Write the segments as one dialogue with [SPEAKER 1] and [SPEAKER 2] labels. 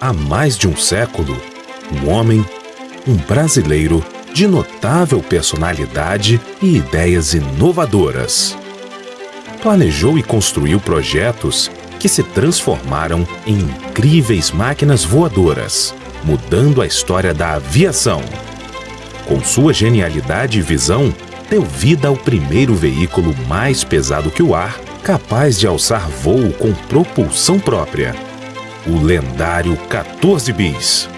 [SPEAKER 1] há mais de um século, um homem, um brasileiro de notável personalidade e ideias inovadoras. Planejou e construiu projetos que se transformaram em incríveis máquinas voadoras, mudando a história da aviação. Com sua genialidade e visão, deu vida ao primeiro veículo mais pesado que o ar, capaz de alçar voo com propulsão própria. O lendário 14 Bis.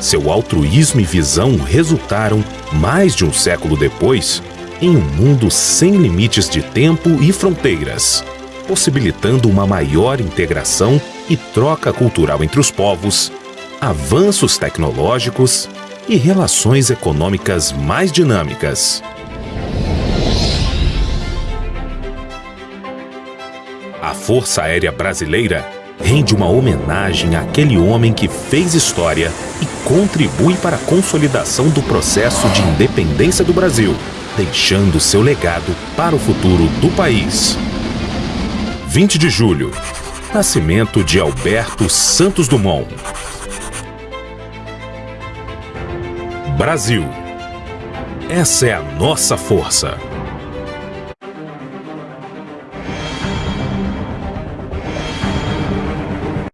[SPEAKER 1] Seu altruísmo e visão resultaram, mais de um século depois, em um mundo sem limites de tempo e fronteiras, possibilitando uma maior integração e troca cultural entre os povos, avanços tecnológicos e relações econômicas mais dinâmicas. A Força Aérea Brasileira rende uma homenagem àquele homem que fez história e contribui para a consolidação do processo de independência do Brasil, deixando seu legado para o futuro do país. 20 de julho, nascimento de Alberto Santos Dumont. Brasil. Essa é a nossa força.